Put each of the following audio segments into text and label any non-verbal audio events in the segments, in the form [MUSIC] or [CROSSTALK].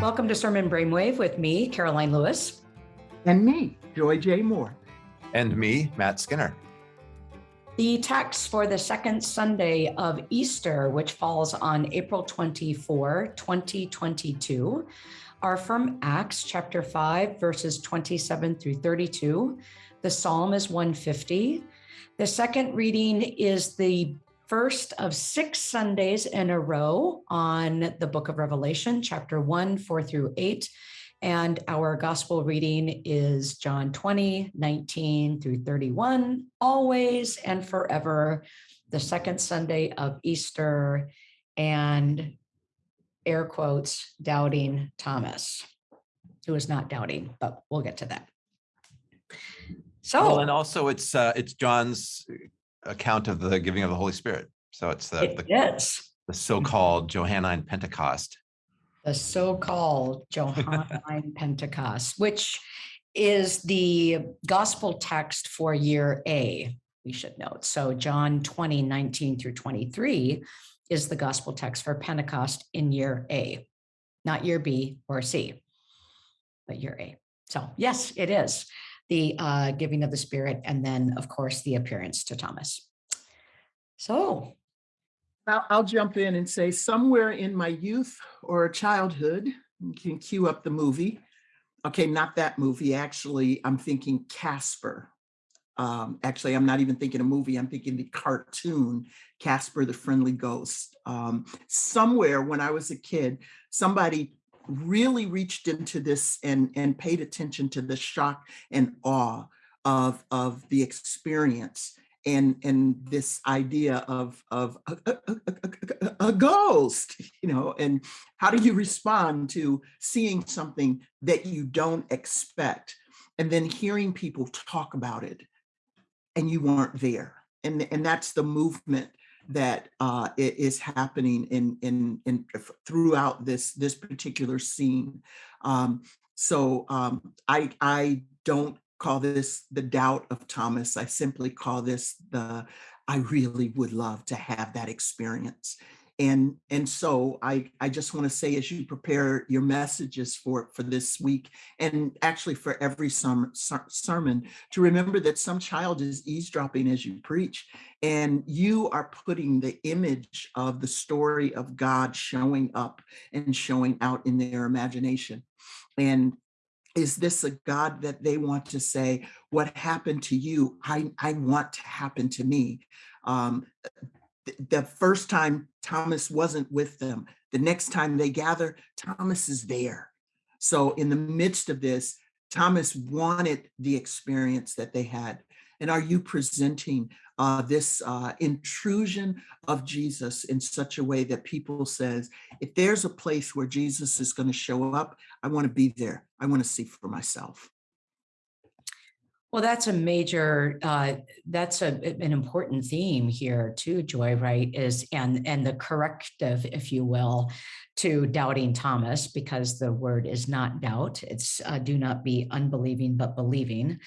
Welcome to Sermon Brainwave with me, Karoline Lewis. And me, Joy J. Moore. And me, Matt Skinner. The text for the second Sunday of Easter, which falls on April 24, 2022, are from Acts chapter 5, verses 27 through 32. The psalm is 150. The second reading is the first of six Sundays in a row on the book of Revelation, chapter 1, 4 through 8. And our gospel reading is John 20, 19 through 31, always and forever, the second Sunday of Easter, and air quotes, doubting Thomas, who is not doubting, but we'll get to that. So, well, and also it's uh, it's John's account of the giving of the Holy Spirit. So it's the it the, the mm-hmm. so-called Johannine Pentecost the so-called Johannine Pentecost, which is the gospel text for year A, we should note. So John 20, 19 through 23 is the gospel text for Pentecost in year A, not year B or C, but year A. So yes, it is the uh, giving of the Spirit, and then, of course, the appearance to Thomas. So I'll, jump in and say somewhere in my youth or childhood, you can cue up the movie. Okay, not that movie. Actually, I'm thinking Casper. Um, actually, I'm not even thinking a movie. I'm thinking the cartoon, Casper the Friendly Ghost. Um, somewhere when I was a kid, somebody really reached into this and, and paid attention to the shock and awe of, of the experience and and this idea of of a, a, a, a, ghost you know and how do you respond to seeing something that you don't expect and then hearing people talk about it and you weren't there. And and that's the movement that uh, is happening in in in throughout this this particular scene um, so um, I I don't call this the doubt of Thomas. I simply call this the, I really would love to have that experience. And, and so I, I just want to say, as you prepare your messages for, for this week, and actually for every summer, sermon, to remember that some child is eavesdropping as you preach, and you are putting the image of the story of God showing up and showing out in their imagination. And is this a God that they want to say, what happened to you, I, I want to happen to me. Um, the first time Thomas wasn't with them, the next time they gather, Thomas is there. So in the midst of this, Thomas wanted the experience that they had. And are you presenting uh, this uh, intrusion of Jesus in such a way that people says, if there's a place where Jesus is going to show up, I want to be there. I want to see for myself. Well, that's a major, uh, that's a, an important theme here too, Joy, right, is, and, and the corrective, if you will, to doubting Thomas, because the word is not doubt, it's uh, do not be unbelieving, but believing.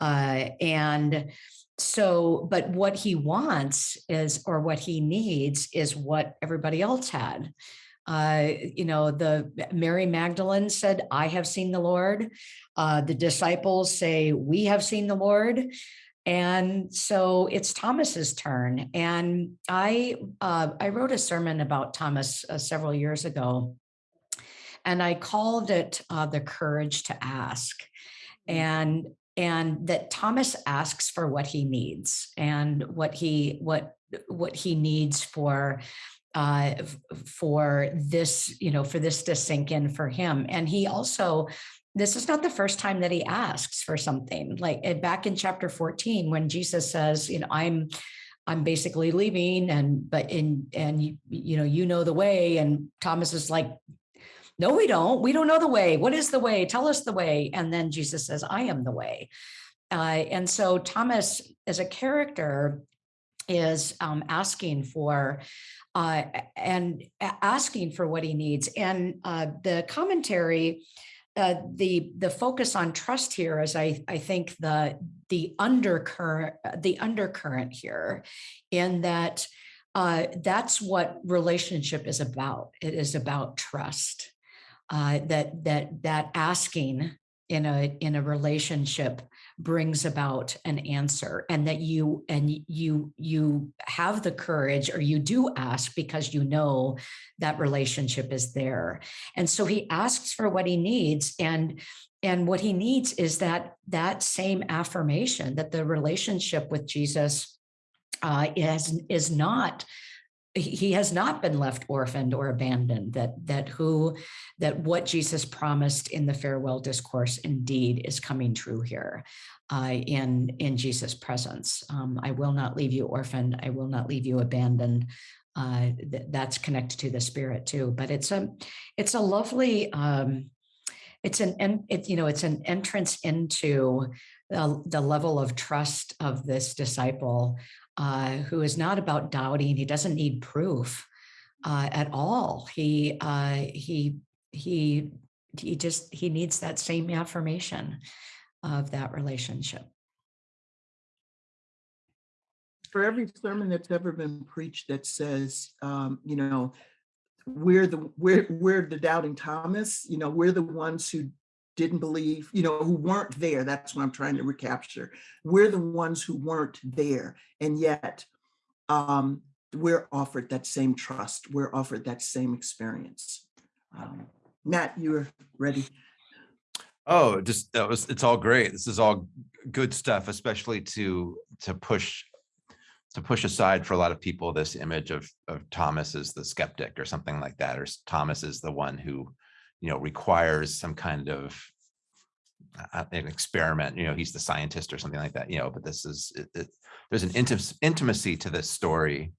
Uh, and so, but what he wants is, or what he needs is what everybody else had. Uh, you know, the Mary Magdalene said, I have seen the Lord. Uh, the disciples say, we have seen the Lord. And so it's Thomas's turn. And I, uh, I wrote a sermon about Thomas uh, several years ago, and I called it uh, the courage to ask. Mm. And and that Thomas asks for what he needs and what he what what he needs for uh, for this, you know, for this to sink in for him. And he also, this is not the first time that he asks for something like eh, back in chapter 14, when Jesus says, you know, I'm, I'm basically leaving and, but in, and you, you know, you know the way. And Thomas is like, no, we don't. We don't know the way. What is the way? Tell us the way. And then Jesus says, I am the way. Uh, and so Thomas, as a character, is um, asking for uh, and asking for what he needs. And uh, the commentary, uh, the the focus on trust here is, I I think the the undercurrent the undercurrent here, in that uh, that's what relationship is about. It is about trust. uh, that that that asking in a in a relationship brings about an answer and that you and you you have the courage or you do ask because you know that relationship is there. And so he asks for what he needs and and what he needs is that that same affirmation that the relationship with jesus uh, is is not he has not been left orphaned or abandoned that that who that what jesus promised in the farewell discourse indeed is coming true here uh, in in jesus presence. Um, i will not leave you orphaned. I will not leave you abandoned. Uh, th- that's connected to the spirit too. But it's a it's a lovely um, it's an it, you know it's an entrance into the, the level of trust of this disciple uh, who is not about doubting. He doesn't need proof uh, at all. He uh, he he he just he needs that same affirmation of that relationship. For every sermon that's ever been preached that says, um, you know, we're the we're we're the doubting Thomas, you know, we're the ones who didn't believe, you know, who weren't there. That's what I'm trying to recapture. We're the ones who weren't there. And yet um, we're offered that same trust. We're offered that same experience. Um, Matt, you're ready. Oh, just that was, it's all great. This is all good stuff, especially to, to push, to push aside for a lot of people, this image of, of Thomas as the skeptic or something like that, or Thomas is the one who, you know, requires some kind of uh, an experiment, you know, he's the scientist or something like that, you know, but this is, it, it, there's an intim- intimacy to this story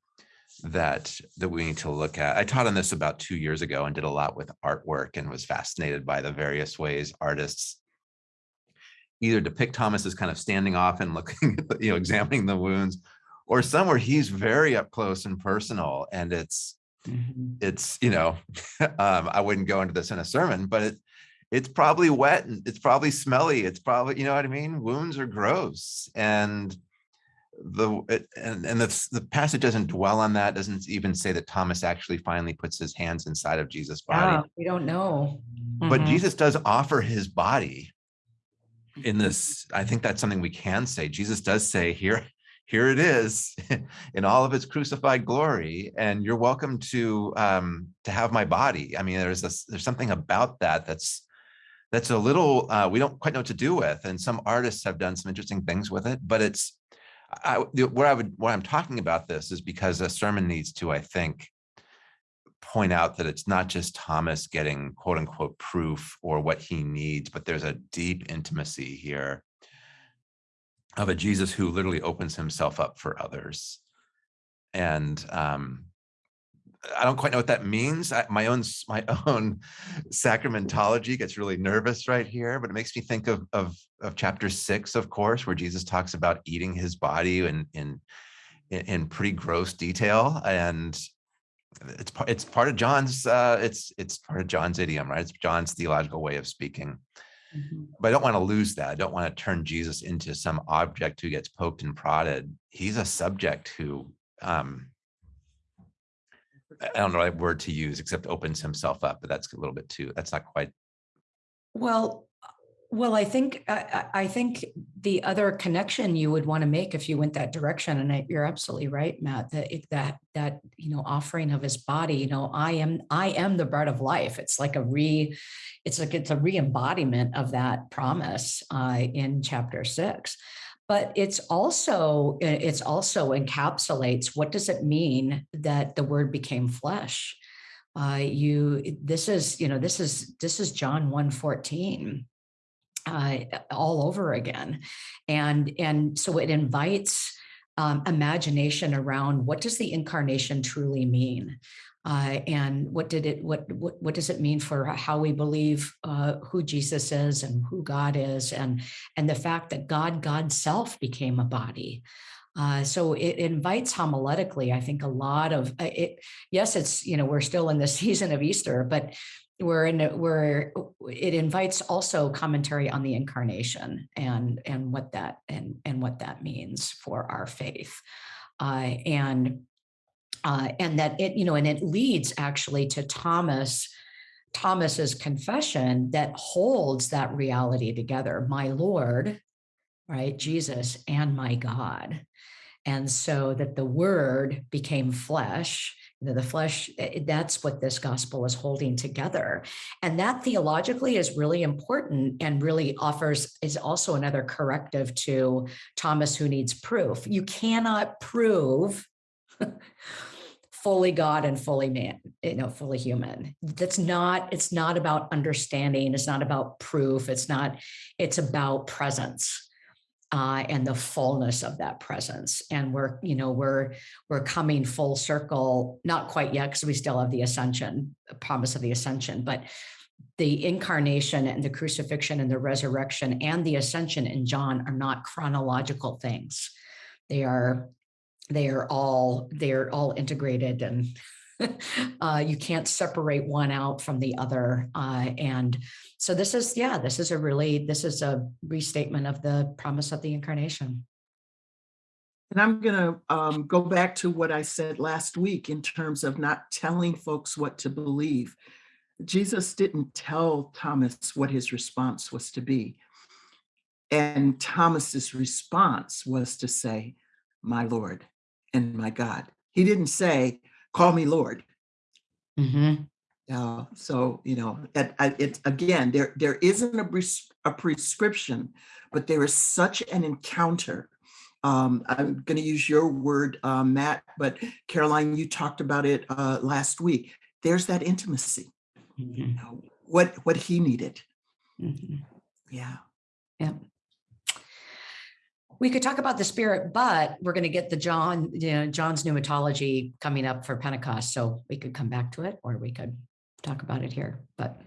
that that we need to look at. I taught on this about two years ago and did a lot with artwork and was fascinated by the various ways artists either depict Thomas as kind of standing off and looking, at [LAUGHS] you know, examining the wounds, or somewhere he's very up close and personal, and it's it's you know, [LAUGHS] um, I wouldn't go into this in a sermon, but it it's probably wet and it's probably smelly. It's probably you know what I mean. Wounds are gross and the it- and and the, the passage doesn't dwell on that doesn't even say that thomas actually finally puts his hands inside of jesus body we don't know. but Mhm. jesus does offer his body in this i think that's something we can say jesus does say here here it is [LAUGHS] in all of its crucified glory and you're welcome to um to have my body. I mean there's this there's something about that that's that's a little uh, we don't quite know what to do with and some artists have done some interesting things with it but it's I, what I would, what I'm talking about this is because a sermon needs to, I think, point out that it's not just Thomas getting quote unquote proof or what he needs, but there's a deep intimacy here of a Jesus who literally opens himself up for others. And um, I don't quite know what that means. I, my own my [LAUGHS] own sacramentology gets really nervous right here, but it makes me think of of of chapter six, of course, where Jesus talks about eating his body in in in, pretty gross detail, and it's part it's part of John's uh, it's it's part of John's idiom, right? It's John's theological way of speaking. Mhm. But I don't want to lose that. I don't want to turn Jesus into some object who gets poked and prodded. He's a subject who um, I don't know the right word to use except opens himself up, but that's a little bit too, that's not quite, Well, well, I think I, I I think the other connection you would want to make if you went that direction, and I, you're absolutely right, Matt, that that that you know offering of his body, you know, I am I am the bread of life. It's like a re, it's like it's a re-embodiment of that promise uh, in chapter six. But it's also it's also encapsulates what does it mean that the word became flesh? uh, you this is you know this is this is john 114 uh, all over again and and so it invites um, imagination around what does the incarnation truly mean uh, and what did it what, what what does it mean for how we believe uh, who jesus is and who god is and and the fact that god god's self became a body uh, so it invites homiletically, I think, a lot of uh, it. Yes, it's you know we're still in the [LAUGHS] season of Easter, but we're in a, we're it invites also commentary on the incarnation and and what that and and what that means for our faith, uh, and uh, and that it you know and it leads actually to Thomas Thomas's confession that holds that reality together. My Lord, right? Jesus and my God. And so that the word became flesh, you know, the flesh, eh, that's what this gospel is holding together. And that theologically is really important and really offers, is also another corrective to Thomas who needs proof. You cannot prove [LAUGHS] fully God and fully man, you know, fully human. That's not, it's not about understanding. It's not about proof. It's not, it's about presence uh, and the fullness of that presence. And we're, you know, we're we're coming full circle, not quite yet, because we still have the ascension, the promise of the ascension, but the incarnation and the crucifixion and the resurrection and the ascension in John are not chronological things. They are they are all they're all integrated and [LAUGHS] uh, you can't separate one out from the other. Uh, and so this is, yeah, this is a really, this is a restatement of the promise of the incarnation. And I'm going to um, go back to what I said last week in terms of not telling folks what to believe. Jesus didn't tell Thomas what his response was to be. And Thomas's response was to say, my Lord and my God. He didn't say, call me Lord. Mhm. Uh, so, you know, it, it, again, there, there isn't a, pres- a prescription, but there is such an encounter. Um, I'm going to use your word, uh, Matt, but Karoline, you talked about it uh, last week. There's that intimacy, Mhm. you know, what, what he needed. Mhm. Yeah. Yeah. We could talk about the spirit, but we're going to get the John, you know, John's pneumatology coming up for Pentecost. So we could come back to it or we could talk about it here, but,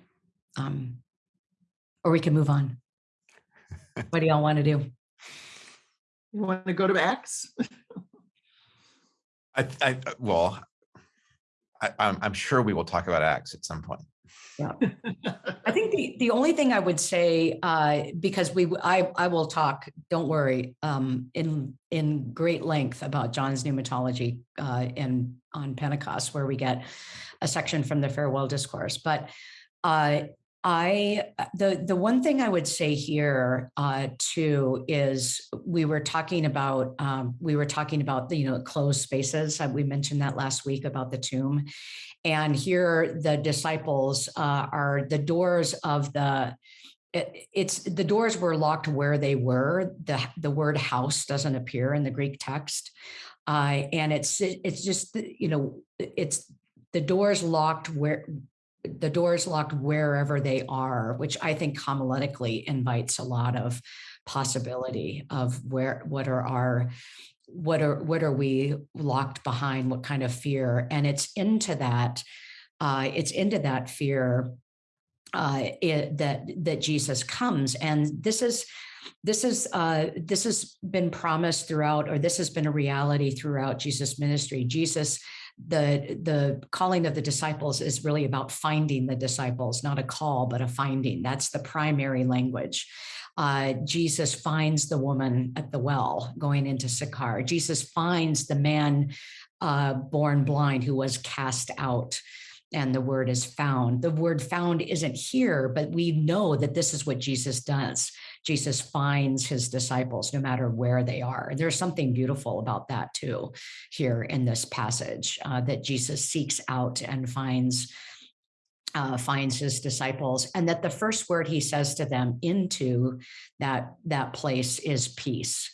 um, or we can move on. [LAUGHS] What do y'all want to do? You want to go to Acts? I, I, well, I, I'm, I'm sure we will talk about Acts at some point. [LAUGHS] I think the, the only thing I would say, uh, because we, I, I will talk, don't worry, um, in, in great length about John's pneumatology, uh, in, on Pentecost, where we get a section from the farewell discourse, but, uh, I, the, the one thing I would say here, uh, too, is we were talking about, um, we were talking about, the, you know, closed spaces. Uh, We mentioned that last week about the tomb. And here the disciples uh, are the doors of the, it- it's, the doors were locked where they were. The, the word house doesn't appear in the Greek text. Uh, and it's, it's just, you know, it's the doors locked where, the doors locked wherever they are, which I think homiletically invites a lot of possibility of where, what are our, what are, what are we locked behind? What kind of fear? And it's into that, uh, it's into that fear uh, it, that that Jesus comes, and this is this is uh, this has been promised throughout, or this has been a reality throughout Jesus' ministry. Jesus, the the calling of the disciples is really about finding the disciples, not a call, but a finding. That's the primary language. Uh, Jesus finds the woman at the well going into Sychar. Jesus finds the man uh, born blind who was cast out and the word is found. The word found isn't here, but we know that this is what Jesus does. Jesus finds his disciples no matter where they are. There's something beautiful about that too here in this passage uh, that Jesus seeks out and finds uh, finds his disciples and that the first word he says to them into that that place is peace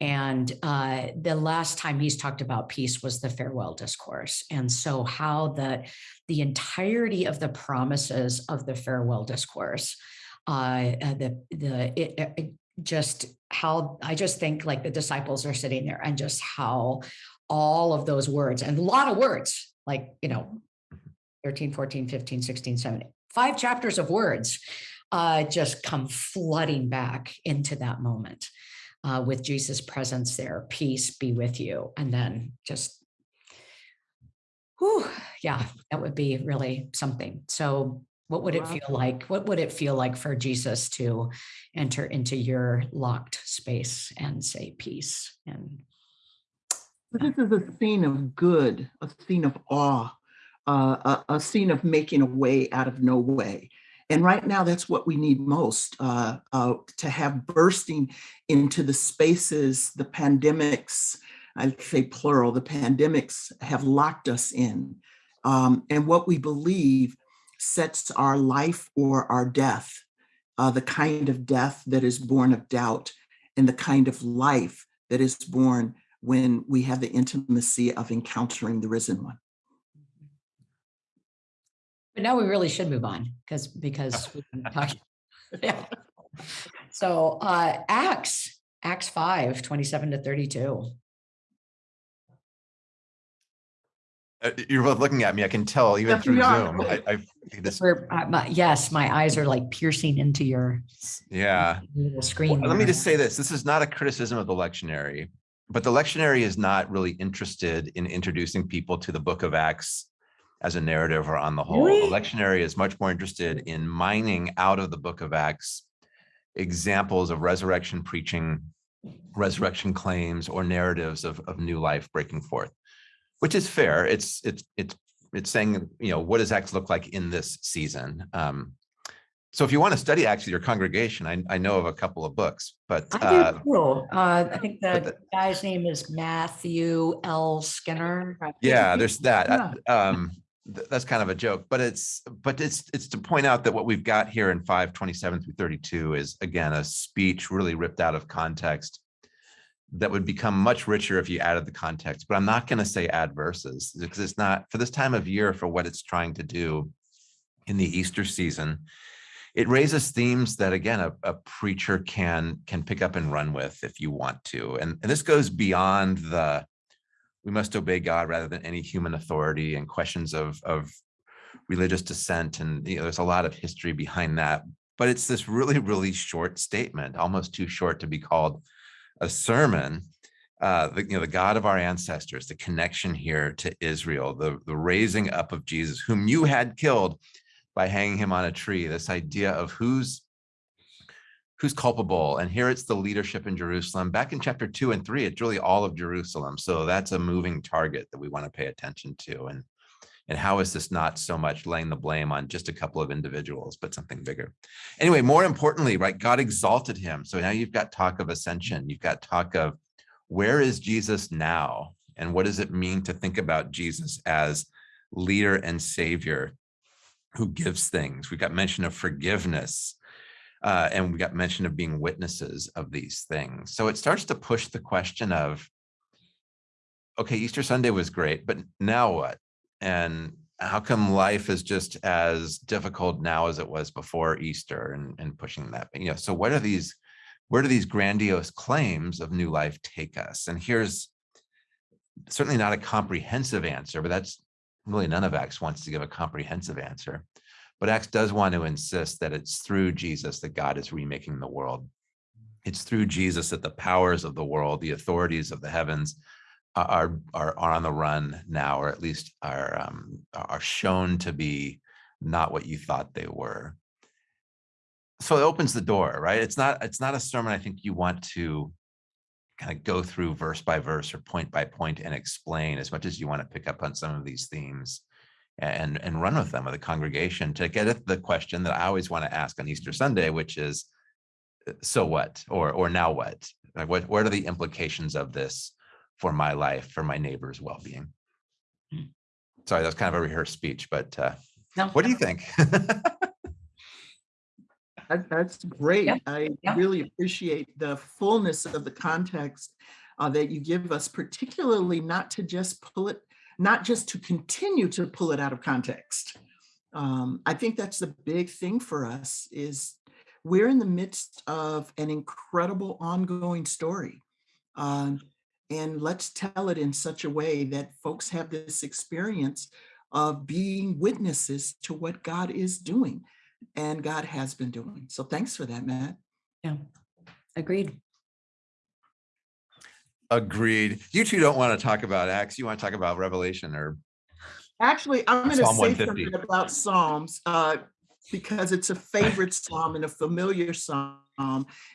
and uh, the last time he's talked about peace was the farewell discourse. And so, how the the entirety of the promises of the farewell discourse, uh, uh, the the it, it just how I just think like the disciples are sitting there and just how all of those words and a lot of words, like you know, 13, 14, 15, 16, 17, five chapters of words, uh, just come flooding back into that moment uh, with Jesus' presence there. Peace be with you. And then just, whew, yeah, that would be really something. So, what would it feel like? What would it feel like for Jesus to enter into your locked space and say peace? And This is a scene of good, a scene of awe, uh, a, a scene of making a way out of no way. And right now, that's what we need most uh, uh, to have bursting into the spaces, the pandemics, I say plural, the pandemics have locked us in. Um, and what we believe sets our life or our death, uh, the kind of death that is born of doubt and the kind of life that is born when we have the intimacy of encountering the risen one. But now we really should move on because, because we've been [LAUGHS] talking. [LAUGHS] Yeah. So, uh, Acts, Acts 5, 27 to 32. You're both looking at me. I can tell even Yes, through. Zoom. I, I this, uh, yes, my eyes are like piercing into your yeah. little screen. Well, Let me just say this, this is not a criticism of the lectionary, but the lectionary is not really interested in introducing people to the book of Acts as a narrative or on the whole. The Really? lectionary is much more interested in mining out of the book of Acts examples of resurrection preaching, resurrection claims, or narratives of, of new life breaking forth, which is fair. It's, it's, it's, it's saying, you know, what does Acts look like in this season? Um, so if you want to study Acts with your congregation, I, I know of a couple of books, but I uh, do too. Uh, I think but the guy's name is Matthew L. Skinner. yeah, there's that. Yeah. I- Um, th- that's kind of a joke, but it's, but it's, it's to point out that what we've got here in five twenty-seven through thirty-two is again, a speech really ripped out of context that would become much richer if you added the context, but I'm not going to say add verses because it's not for this time of year for what it's trying to do in the Easter season. It raises themes that again, a, a preacher can, can pick up and run with if you want to. And, and this goes beyond the, we must obey God rather than any human authority and questions of, of religious dissent. And you know, there's a lot of history behind that. But it's this really, really short statement, almost too short to be called a sermon. Uh, the, you know, the God of our ancestors, the connection here to Israel, the, the raising up of Jesus, whom you had killed by hanging him on a tree, this idea of who's who's culpable. And here it's the leadership in Jerusalem. Back in chapter two and three, it's really all of Jerusalem. So that's a moving target that we want to pay attention to. And, and how is this not so much laying the blame on just a couple of individuals, but something bigger? Anyway, more importantly, right, God exalted him. So now you've got talk of ascension. You've got talk of where is Jesus now? And what does it mean to think about Jesus as leader and savior who gives things? We've got mention of forgiveness, uh, and we got mention of being witnesses of these things. So it starts to push the question of, okay, Easter Sunday was great, but now what? And how come life is just as difficult now as it was before Easter and, and pushing that? You know, so what are these, where do these grandiose claims of new life take us? And here's certainly not a comprehensive answer, but that's really none of Acts wants to give a comprehensive answer. But Acts does want to insist that it's through Jesus that God is remaking the world. It's through Jesus that the powers of the world, the authorities of the heavens are, are, on the run now, or at least are, um, are shown to be not what you thought they were. So it opens the door, right? It's not, it's not a sermon I think you want to kind of go through verse by verse or point by point and explain as much as you want to pick up on some of these themes and and run with them with the congregation to get at the question that I always want to ask on Easter Sunday, which is, so what, or or now what? Like what what are the implications of this for my life, for my neighbor's well-being? Hmm. Sorry, that's kind of a rehearsed speech, but uh, No, what do you think? [LAUGHS] That, that's great. Yeah, I yeah. really appreciate the fullness of the context uh, that you give us, particularly not to just pull it, not just to continue to pull it out of context. Um, I think that's the big thing for us is we're in the midst of an incredible ongoing story. Um, and let's tell it in such a way that folks have this experience of being witnesses to what God is doing and God has been doing. So thanks for that, Matt. yeah, agreed. Agreed. You two don't want to talk about Acts. You want to talk about Revelation or Actually, I'm going to say something about Psalms uh, because it's a favorite psalm and a familiar psalm.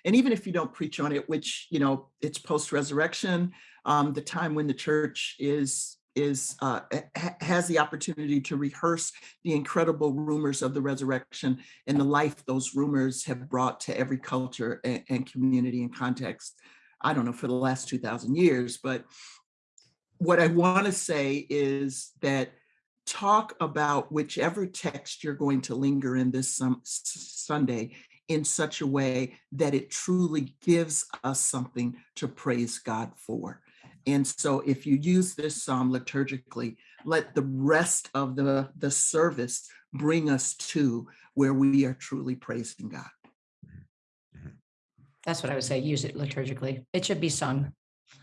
And even if you don't preach on it, which, you know, it's post-resurrection, um, the time when the church is is uh, ha- has the opportunity to rehearse the incredible rumors of the resurrection and the life those rumors have brought to every culture and, and community and context. I don't know for the last two thousand years, but what I want to say is that talk about whichever text you're going to linger in this Sunday in such a way that it truly gives us something to praise God for. And so if you use this psalm liturgically, let the rest of the, the service bring us to where we are truly praising God. That's what I would say. Use it liturgically. It should be sung.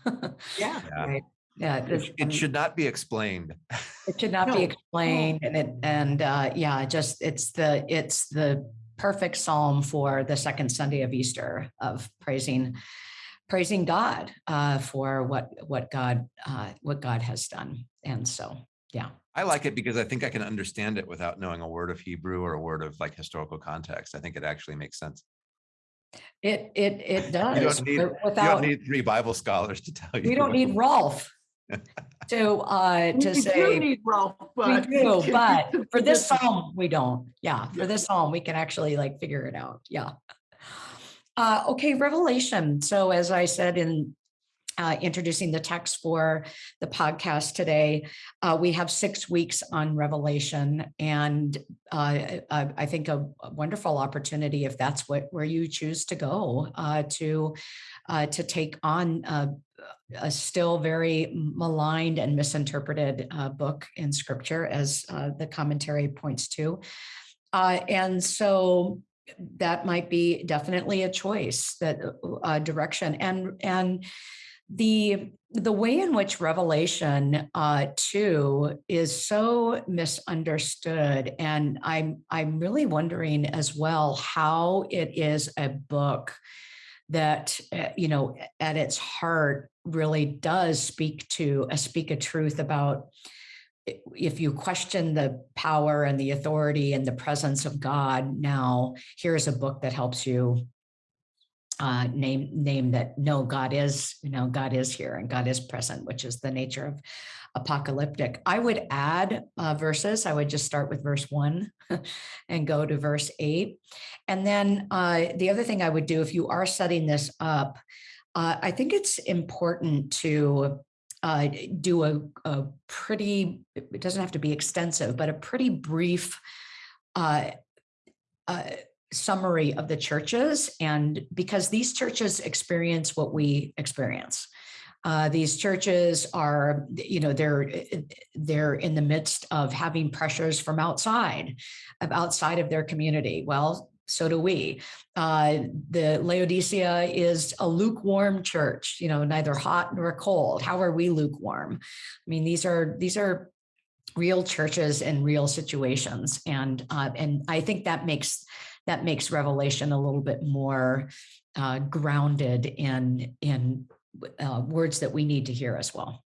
Yeah. [LAUGHS] Yeah. Right. Yeah. It It should not be explained. It should not No, be no. explained and it, and uh, yeah, just it's the, it's the perfect psalm for the second Sunday of Easter of praising, praising God uh, for what, what God, uh, what God has done. And so, yeah. I like it because I think I can understand it without knowing a word of Hebrew or a word of like historical context. I think it actually makes sense. It, it, it You does. don't need, but you don't Without, need three Bible scholars to tell you. we don't need Rolf to, uh, to We do say. need Rolf, We do, [LAUGHS] but for this is- psalm, we don't. Yeah, for this psalm, we can actually like figure it out. Yeah. Uh, okay, Revelation. So as I said in uh, introducing the text for the podcast today, uh, we have six weeks on Revelation, and uh, I, I think a, wonderful opportunity if that's what where you choose to go uh, to uh, to take on uh, a still very maligned and misinterpreted uh, book in scripture, as uh, the commentary points to. Uh, and so that might be definitely a choice that uh, direction and and the the way in which revelation uh 2 is so misunderstood and i'm i'm really wondering as well how it is a book that uh, you know at its heart really does speak to a speak a truth about if you question the power and the authority and the presence of God now here's a book that helps you uh name name that no God is you know God is here and God is present which is the nature of apocalyptic. I would add uh, verses. I would just start with verse 1 [LAUGHS] and go to verse 8 and then uh the other thing I would do if you are setting this up uh, I think it's important to uh, do a, a pretty, it doesn't have to be extensive, but a pretty brief uh, uh, summary of the churches. And because these churches experience what we experience. Uh, these churches are, you know, they're they're in the midst of having pressures from outside, of outside of their community. Well, so do we. Uh, the Laodicea is a lukewarm church, you know, neither hot nor cold. How are we lukewarm? I mean, these are these are real churches and real situations, and uh, and I think that makes that makes Revelation a little bit more uh, grounded in in uh, words that we need to hear as well.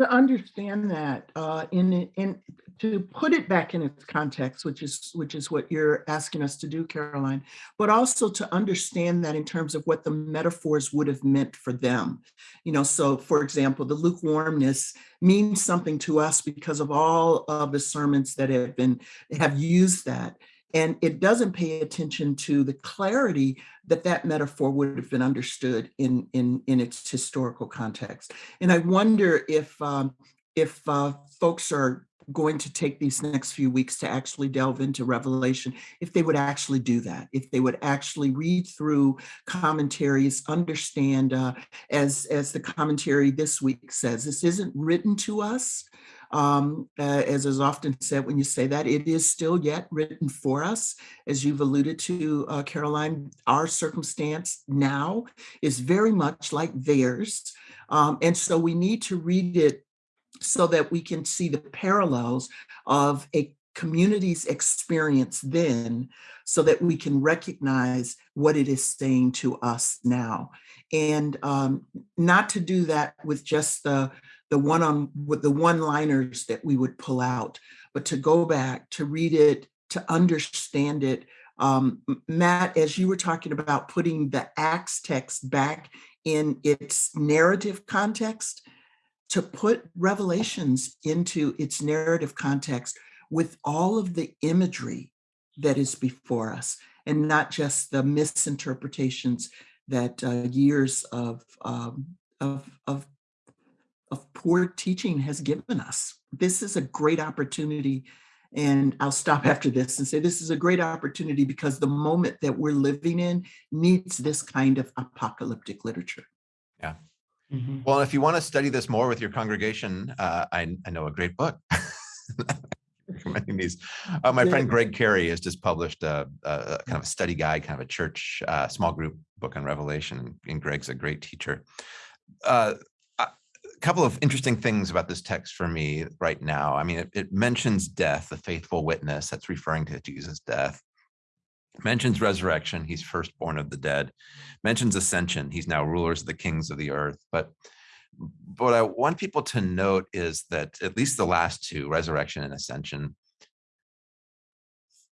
To understand that, uh, in, in, to put it back in its context, which is, which is what you're asking us to do, Karoline, but also to understand that in terms of what the metaphors would have meant for them. You know, so for example, the lukewarmness means something to us because of all of the sermons that have been, have used that. And it doesn't pay attention to the clarity that that metaphor would have been understood in, in, in its historical context. And I wonder if, um, if uh, folks are going to take these next few weeks to actually delve into Revelation, if they would actually do that, if they would actually read through commentaries, understand, uh, as, as the commentary this week says, this isn't written to us. Um, uh, as is often said when you say that, it is still yet written for us. As you've alluded to, uh, Karoline, our circumstance now is very much like theirs. Um, and so we need to read it so that we can see the parallels of a community's experience then so that we can recognize what it is saying to us now and um, not to do that with just the the one on with the one liners that we would pull out but to go back to read it to understand it. Um, matt as you were talking about putting the acts text back in its narrative context to put revelations into its narrative context with all of the imagery that is before us and not just the misinterpretations that uh, years of, um, of, of, of poor teaching has given us. This is a great opportunity and I'll stop [LAUGHS] after this and say this is a great opportunity because the moment that we're living in needs this kind of apocalyptic literature. Mhm. Well, if you want to study this more with your congregation, uh, I, I know a great book. [LAUGHS] Recommending [LAUGHS] these. Uh, my friend Greg Carey has just published a, a kind of a study guide, kind of a church, uh, small group book on Revelation, and Greg's a great teacher. Uh, a couple of interesting things about this text for me right now. I mean, it, it mentions death, the faithful witness, that's referring to Jesus' death. Mentions resurrection, he's firstborn of the dead. Mentions ascension, he's now rulers of the kings of the earth. But what I want people to note is that at least the last two, resurrection and ascension,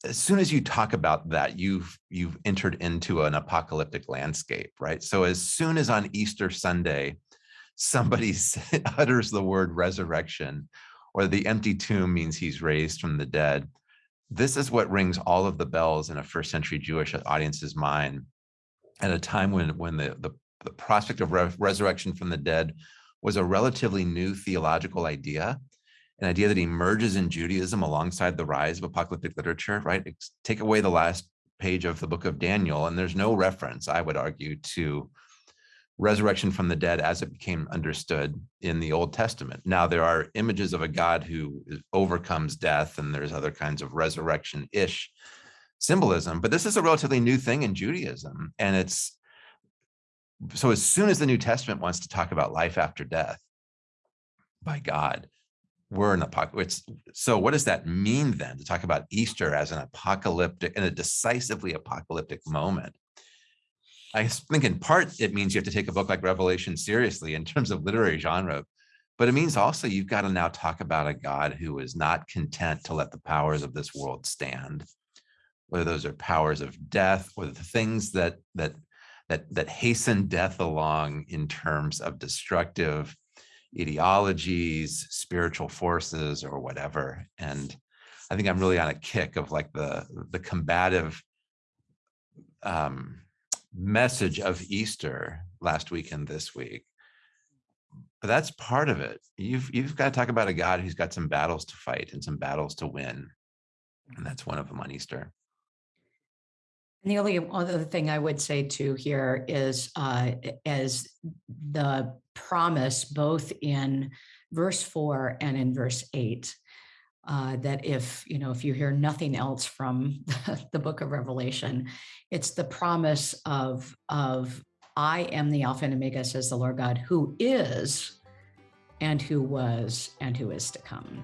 as soon as you talk about that, you've you've entered into an apocalyptic landscape, right? So as soon as on Easter Sunday, somebody [LAUGHS] utters the word resurrection, or the empty tomb means he's raised from the dead, this is what rings all of the bells in a first century Jewish audience's mind at a time when when the the, the prospect of re- resurrection from the dead was a relatively new theological idea, an idea that emerges in Judaism alongside the rise of apocalyptic literature, right? Take away the last page of the book of Daniel, and there's no reference, I would argue, to resurrection from the dead as it became understood in the Old Testament. Now, there are images of a God who overcomes death, and there's other kinds of resurrection ish symbolism, but this is a relatively new thing in Judaism. And it's so as soon as the New Testament wants to talk about life after death by God, we're in apocalypse. It's so what does that mean then to talk about Easter as an apocalyptic and a decisively apocalyptic moment? I think in part it means you have to take a book like Revelation seriously in terms of literary genre, but it means also you've got to now talk about a God who is not content to let the powers of this world stand, whether those are powers of death or the things that that that that hasten death along in terms of destructive ideologies, spiritual forces, or whatever. And I think I'm really on a kick of like the the combative um, message of Easter last week and this week. But that's part of it. You've you've got to talk about a God who's got some battles to fight and some battles to win, and that's one of them on Easter. And the only other thing I would say too here is uh, as the promise both in verse four and in verse eight, uh, that if, you know, if you hear nothing else from [LAUGHS] the book of Revelation, it's the promise of, of I am the Alpha and Omega, says the Lord God, who is and who was and who is to come.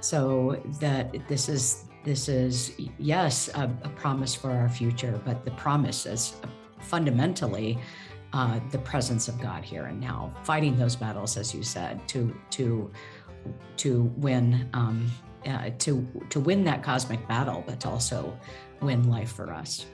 So that this is this is yes a, a promise for our future, but the promise is fundamentally uh, the presence of God here and now, fighting those battles, as you said, to to to win um, uh, to to win that cosmic battle, but to also win life for us.